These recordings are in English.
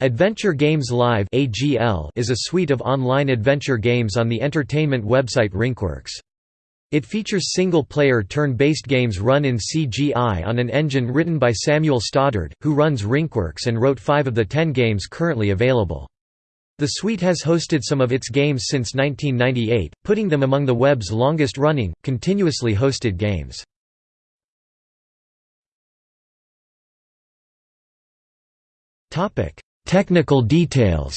Adventure Games Live is a suite of online adventure games on the entertainment website Rinkworks. It features single-player turn-based games run in CGI on an engine written by Samuel Stoddard, who runs Rinkworks and wrote five of the ten games currently available. The suite has hosted some of its games since 1998, putting them among the web's longest-running, continuously hosted games. Technical details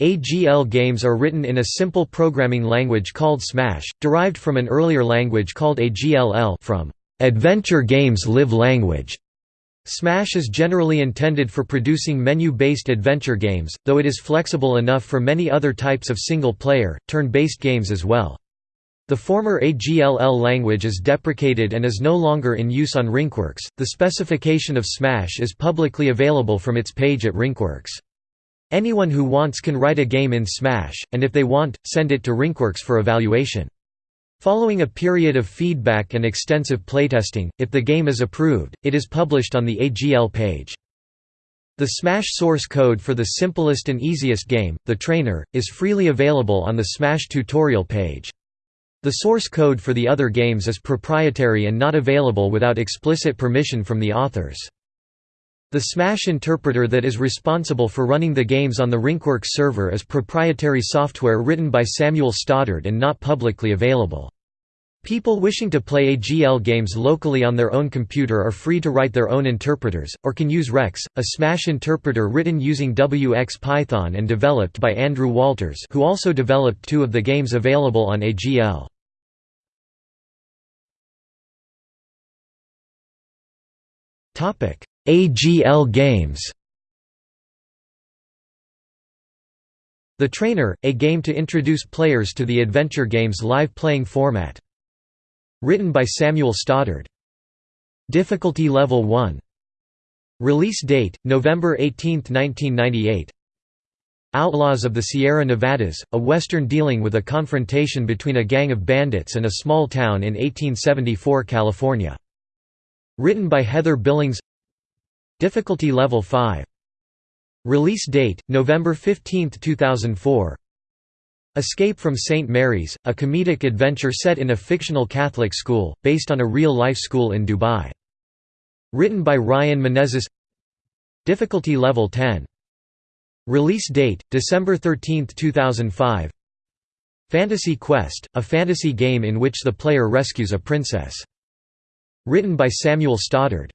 AGL games are written in a simple programming language called Smash, derived from an earlier language called AGLL from Adventure Games Live Language. Smash is generally intended for producing menu-based adventure games, though it is flexible enough for many other types of single-player, turn-based games as well. The former AGLL language is deprecated and is no longer in use on Rinkworks. The specification of Smash is publicly available from its page at Rinkworks. Anyone who wants can write a game in Smash, and if they want, send it to Rinkworks for evaluation. Following a period of feedback and extensive playtesting, if the game is approved, it is published on the AGL page. The Smash source code for the simplest and easiest game, The Trainer, is freely available on the Smash tutorial page. The source code for the other games is proprietary and not available without explicit permission from the authors. The Smash interpreter that is responsible for running the games on the Rinkworks server is proprietary software written by Samuel Stoddard and not publicly available. People wishing to play AGL games locally on their own computer are free to write their own interpreters, or can use Rex, a Smash interpreter written using WX Python and developed by Andrew Walters who also developed two of the games available on AGL. AGL games The Trainer, a game to introduce players to the Adventure Games live playing format. Written by Samuel Stoddard. Difficulty Level 1 Release date, November 18, 1998 Outlaws of the Sierra Nevadas, a western dealing with a confrontation between a gang of bandits and a small town in 1874 California. Written by Heather Billings Difficulty Level 5 Release date, November 15, 2004 Escape from St. Mary's, a comedic adventure set in a fictional Catholic school, based on a real-life school in Dubai. Written by Ryan Menezes Difficulty Level 10 Release date, December 13, 2005 Fantasy Quest, a fantasy game in which the player rescues a princess. Written by Samuel Stoddard.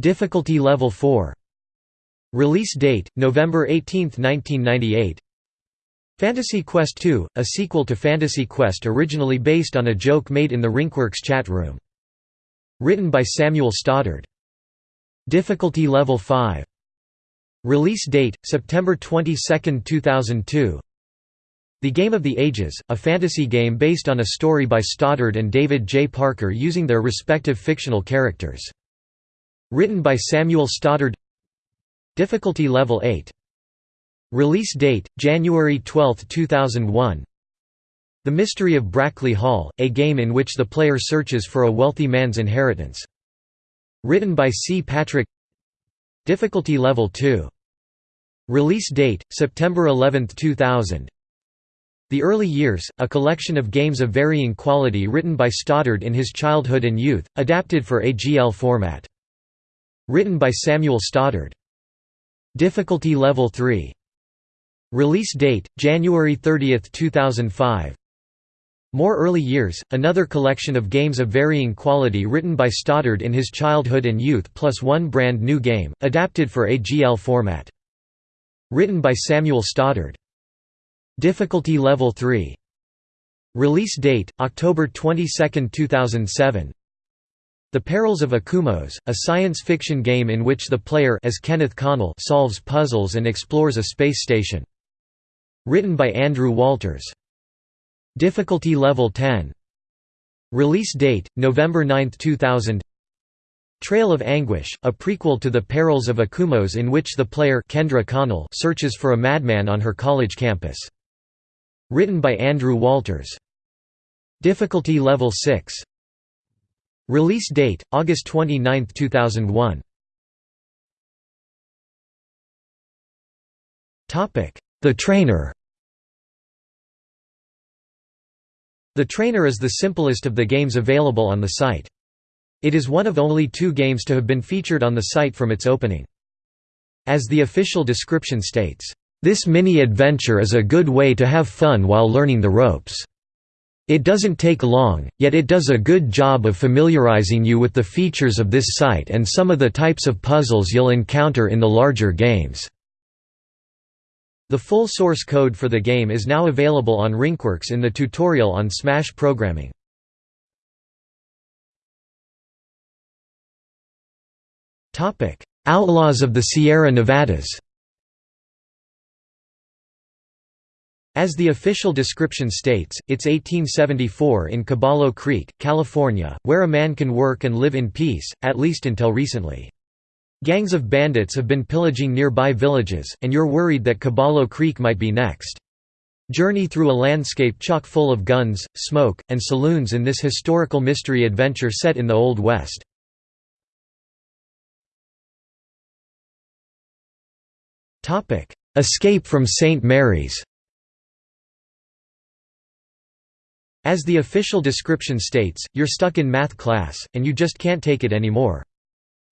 Difficulty Level 4 Release date, November 18, 1998 Fantasy Quest II, a sequel to Fantasy Quest originally based on a joke made in the Rinkworks chat room. Written by Samuel Stoddard. Difficulty Level 5 Release date, September 22, 2002 the Game of the Ages, a fantasy game based on a story by Stoddard and David J. Parker using their respective fictional characters. Written by Samuel Stoddard Difficulty Level 8 Release date, January 12, 2001 The Mystery of Brackley Hall, a game in which the player searches for a wealthy man's inheritance. Written by C. Patrick Difficulty Level 2 Release date, September 11, 2000 the Early Years, a collection of games of varying quality written by Stoddard in his childhood and youth, adapted for AGL format. Written by Samuel Stoddard. Difficulty Level 3 Release date, January 30, 2005 More Early Years, another collection of games of varying quality written by Stoddard in his childhood and youth plus one brand new game, adapted for AGL format. Written by Samuel Stoddard. Difficulty Level 3 Release date, October 22, 2007 The Perils of Akumos, a science fiction game in which the player as Kenneth Connell solves puzzles and explores a space station. Written by Andrew Walters. Difficulty Level 10 Release date, November 9, 2000 Trail of Anguish, a prequel to The Perils of Akumos in which the player Kendra Connell searches for a madman on her college campus. Written by Andrew Walters. Difficulty level 6. Release date August 29, 2001. Topic: The Trainer. The Trainer is the simplest of the games available on the site. It is one of only two games to have been featured on the site from its opening. As the official description states, "...this mini-adventure is a good way to have fun while learning the ropes." It doesn't take long, yet it does a good job of familiarizing you with the features of this site and some of the types of puzzles you'll encounter in the larger games. The full source code for the game is now available on Rinkworks in the tutorial on Smash programming. Outlaws of the Sierra Nevadas As the official description states, it's 1874 in Caballo Creek, California, where a man can work and live in peace, at least until recently. Gangs of bandits have been pillaging nearby villages, and you're worried that Caballo Creek might be next. Journey through a landscape chock full of guns, smoke, and saloons in this historical mystery adventure set in the Old West. Escape from St. Mary's As the official description states, you're stuck in math class, and you just can't take it anymore.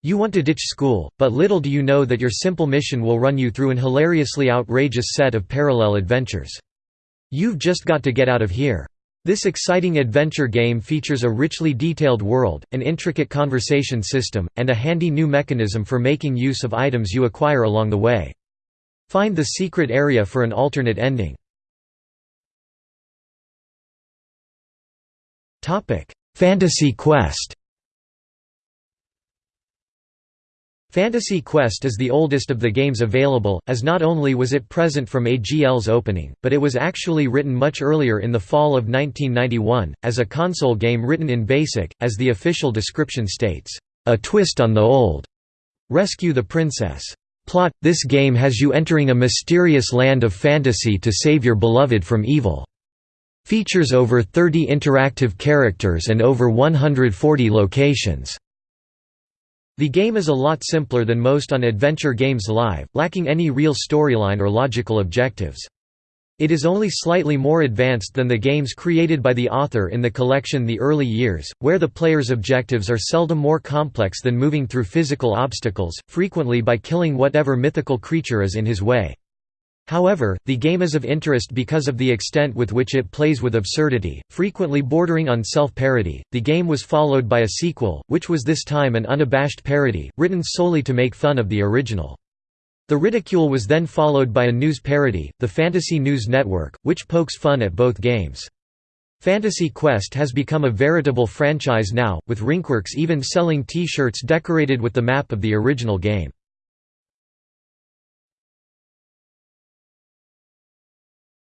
You want to ditch school, but little do you know that your simple mission will run you through an hilariously outrageous set of parallel adventures. You've just got to get out of here. This exciting adventure game features a richly detailed world, an intricate conversation system, and a handy new mechanism for making use of items you acquire along the way. Find the secret area for an alternate ending. Fantasy Quest Fantasy Quest is the oldest of the games available, as not only was it present from AGL's opening, but it was actually written much earlier in the fall of 1991, as a console game written in BASIC, as the official description states, "...a twist on the old. Rescue the Princess." Plot – This game has you entering a mysterious land of fantasy to save your beloved from evil. Features over 30 interactive characters and over 140 locations. The game is a lot simpler than most on Adventure Games Live, lacking any real storyline or logical objectives. It is only slightly more advanced than the games created by the author in the collection The Early Years, where the player's objectives are seldom more complex than moving through physical obstacles, frequently by killing whatever mythical creature is in his way. However, the game is of interest because of the extent with which it plays with absurdity, frequently bordering on self-parody. The game was followed by a sequel, which was this time an unabashed parody, written solely to make fun of the original. The ridicule was then followed by a news parody, the Fantasy News Network, which pokes fun at both games. Fantasy Quest has become a veritable franchise now, with Rinkworks even selling T-shirts decorated with the map of the original game.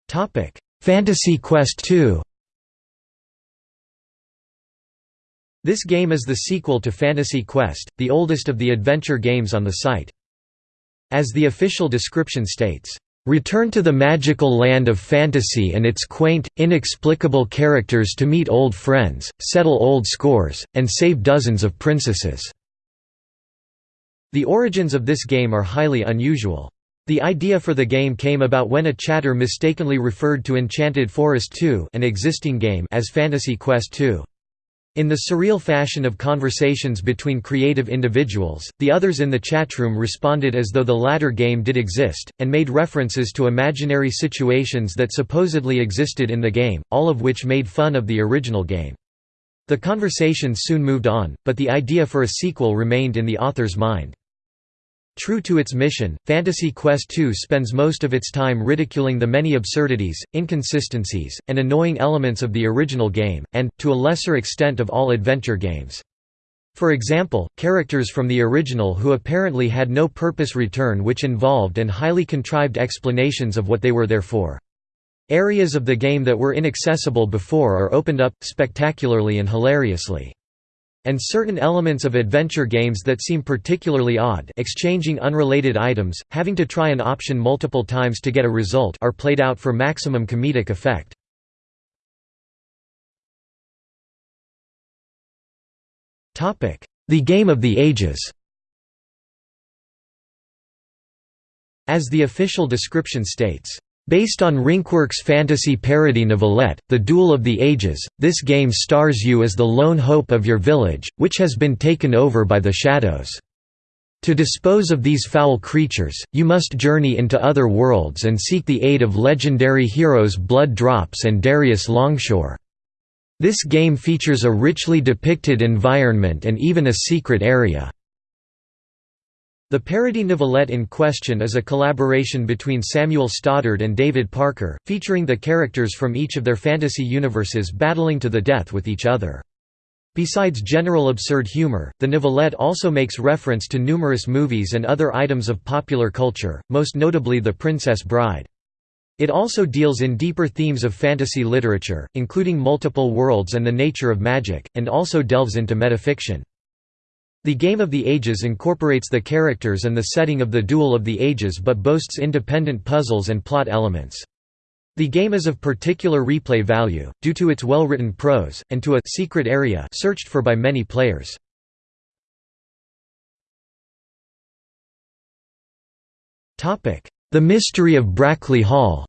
Topic: Fantasy Quest II. This game is the sequel to Fantasy Quest, the oldest of the adventure games on the site. As the official description states, "...return to the magical land of fantasy and its quaint, inexplicable characters to meet old friends, settle old scores, and save dozens of princesses." The origins of this game are highly unusual. The idea for the game came about when a chatter mistakenly referred to Enchanted Forest 2 an existing game as Fantasy Quest 2. In the surreal fashion of conversations between creative individuals, the others in the chatroom responded as though the latter game did exist, and made references to imaginary situations that supposedly existed in the game, all of which made fun of the original game. The conversation soon moved on, but the idea for a sequel remained in the author's mind. True to its mission, Fantasy Quest II spends most of its time ridiculing the many absurdities, inconsistencies, and annoying elements of the original game, and, to a lesser extent of all adventure games. For example, characters from the original who apparently had no purpose return which involved and highly contrived explanations of what they were there for. Areas of the game that were inaccessible before are opened up, spectacularly and hilariously. And certain elements of adventure games that seem particularly odd exchanging unrelated items, having to try an option multiple times to get a result are played out for maximum comedic effect. The Game of the Ages As the official description states, Based on Rinkworks' fantasy parody novelette, The Duel of the Ages, this game stars you as the lone hope of your village, which has been taken over by the shadows. To dispose of these foul creatures, you must journey into other worlds and seek the aid of legendary heroes Blood Drops and Darius Longshore. This game features a richly depicted environment and even a secret area. The parody novelette in question is a collaboration between Samuel Stoddard and David Parker, featuring the characters from each of their fantasy universes battling to the death with each other. Besides general absurd humor, the novelette also makes reference to numerous movies and other items of popular culture, most notably The Princess Bride. It also deals in deeper themes of fantasy literature, including multiple worlds and the nature of magic, and also delves into metafiction. The Game of the Ages incorporates the characters and the setting of the Duel of the Ages but boasts independent puzzles and plot elements. The game is of particular replay value, due to its well-written prose, and to a secret area searched for by many players. The Mystery of Brackley Hall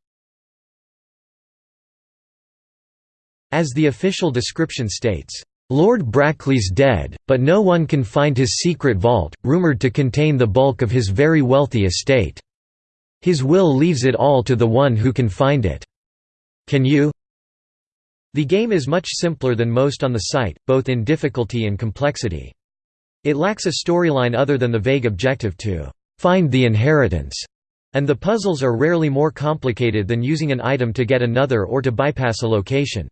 As the official description states, Lord Brackley's dead, but no one can find his secret vault, rumoured to contain the bulk of his very wealthy estate. His will leaves it all to the one who can find it. Can you? The game is much simpler than most on the site, both in difficulty and complexity. It lacks a storyline other than the vague objective to «find the inheritance», and the puzzles are rarely more complicated than using an item to get another or to bypass a location.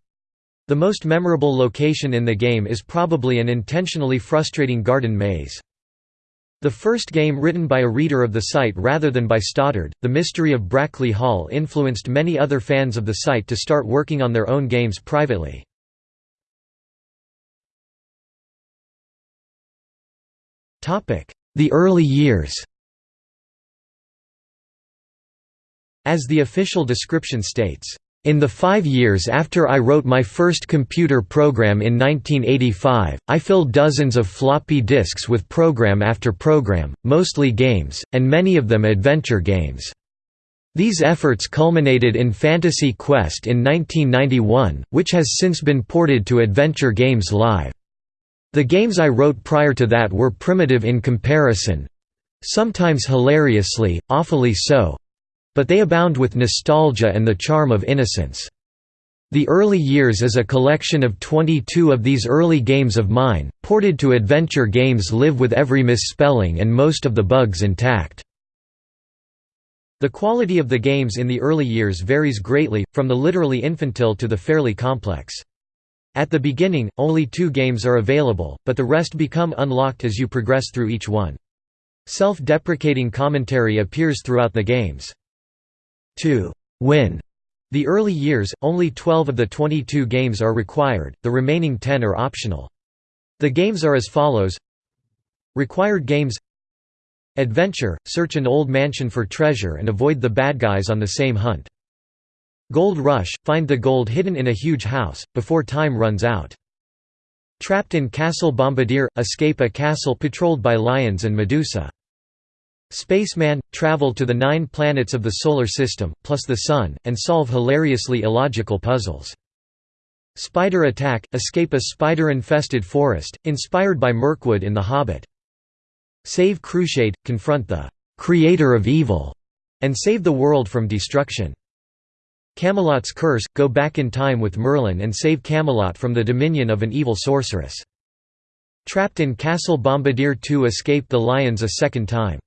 The most memorable location in the game is probably an intentionally frustrating garden maze. The first game written by a reader of the site rather than by Stoddard, The Mystery of Brackley Hall influenced many other fans of the site to start working on their own games privately. The early years As the official description states, in the five years after I wrote my first computer program in 1985, I filled dozens of floppy disks with program after program, mostly games, and many of them adventure games. These efforts culminated in Fantasy Quest in 1991, which has since been ported to Adventure Games Live. The games I wrote prior to that were primitive in comparison—sometimes hilariously, awfully so, but they abound with nostalgia and the charm of innocence. The Early Years is a collection of 22 of these early games of mine, ported to adventure games live with every misspelling and most of the bugs intact. The quality of the games in the early years varies greatly, from the literally infantile to the fairly complex. At the beginning, only two games are available, but the rest become unlocked as you progress through each one. Self-deprecating commentary appears throughout the games. To win the early years, only 12 of the 22 games are required, the remaining 10 are optional. The games are as follows Required games Adventure – Search an old mansion for treasure and avoid the bad guys on the same hunt. Gold Rush – Find the gold hidden in a huge house, before time runs out. Trapped in Castle Bombardier – Escape a castle patrolled by lions and Medusa. Spaceman – Travel to the nine planets of the Solar System, plus the Sun, and solve hilariously illogical puzzles. Spider Attack – Escape a spider-infested forest, inspired by Mirkwood in The Hobbit. Save Crusade – Confront the «creator of evil» and save the world from destruction. Camelot's Curse – Go back in time with Merlin and save Camelot from the dominion of an evil sorceress. Trapped in Castle Bombardier 2 Escape the lions a second time.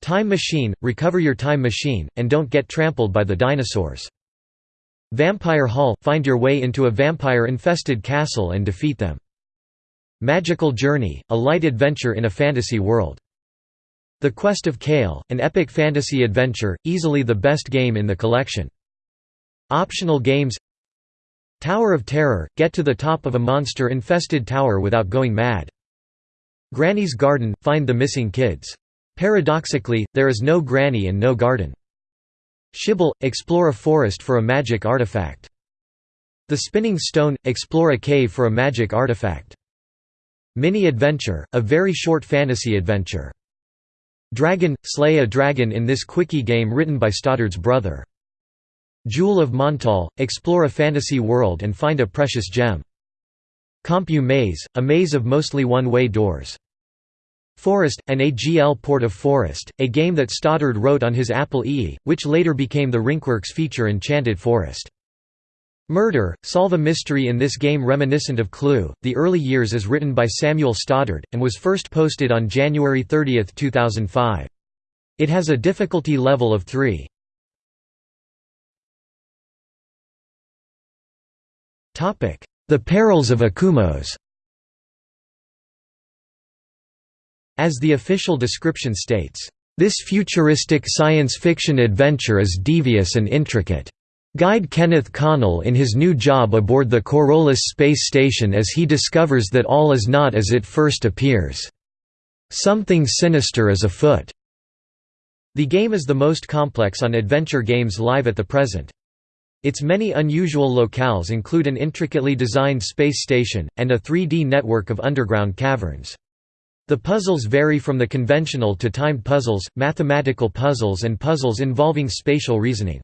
Time Machine – Recover your time machine, and don't get trampled by the dinosaurs. Vampire Hall – Find your way into a vampire-infested castle and defeat them. Magical Journey – A light adventure in a fantasy world. The Quest of Kale – An epic fantasy adventure, easily the best game in the collection. Optional games Tower of Terror – Get to the top of a monster-infested tower without going mad. Granny's Garden – Find the missing kids Paradoxically, there is no granny and no garden. Shibble – explore a forest for a magic artifact. The Spinning Stone – explore a cave for a magic artifact. Mini Adventure – a very short fantasy adventure. Dragon – Slay a dragon in this quickie game written by Stoddard's brother. Jewel of Montal – Explore a fantasy world and find a precious gem. Compu Maze – A maze of mostly one-way doors. Forest, an AGL port of Forest, a game that Stoddard wrote on his Apple II, which later became the Rinkworks feature Enchanted Forest. Murder, solve a mystery in this game reminiscent of Clue. The early years is written by Samuel Stoddard, and was first posted on January 30, 2005. It has a difficulty level of 3. The Perils of Akumos As the official description states, "...this futuristic science fiction adventure is devious and intricate." Guide Kenneth Connell in his new job aboard the Corollas space station as he discovers that all is not as it first appears. Something sinister is afoot. The game is the most complex on adventure games live at the present. Its many unusual locales include an intricately designed space station, and a 3D network of underground caverns. The puzzles vary from the conventional to timed puzzles, mathematical puzzles and puzzles involving spatial reasoning.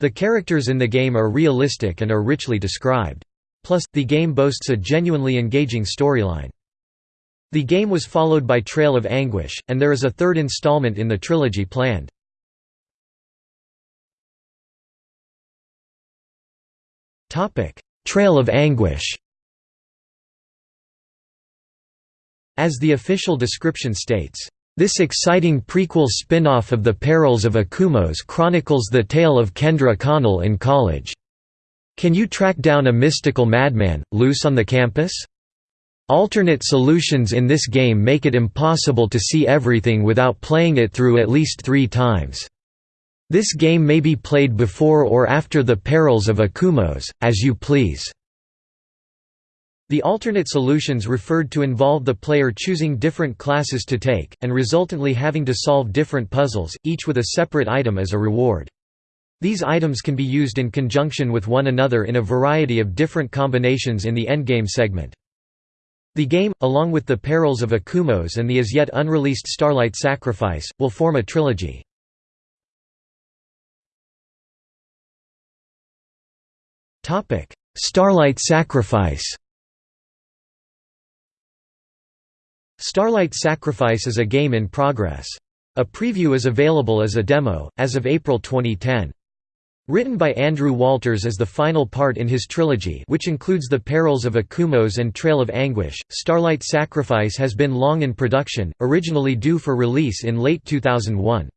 The characters in the game are realistic and are richly described. Plus, the game boasts a genuinely engaging storyline. The game was followed by Trail of Anguish, and there is a third installment in the trilogy planned. Trail of Anguish As the official description states, "...this exciting prequel spin-off of The Perils of Akumos chronicles the tale of Kendra Connell in college. Can you track down a mystical madman, loose on the campus? Alternate solutions in this game make it impossible to see everything without playing it through at least three times. This game may be played before or after The Perils of Akumos, as you please." The alternate solutions referred to involve the player choosing different classes to take, and resultantly having to solve different puzzles, each with a separate item as a reward. These items can be used in conjunction with one another in a variety of different combinations in the endgame segment. The game, along with the Perils of Akumos and the as yet unreleased Starlight Sacrifice, will form a trilogy. Starlight Sacrifice Starlight Sacrifice is a game in progress. A preview is available as a demo, as of April 2010. Written by Andrew Walters as the final part in his trilogy which includes The Perils of Akumos and Trail of Anguish, Starlight Sacrifice has been long in production, originally due for release in late 2001.